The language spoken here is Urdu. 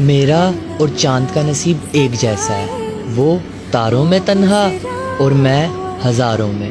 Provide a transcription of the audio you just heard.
میرا اور چاند کا نصیب ایک جیسا ہے۔ وہ تاروں میں تنہا اور میں ہزاروں میں۔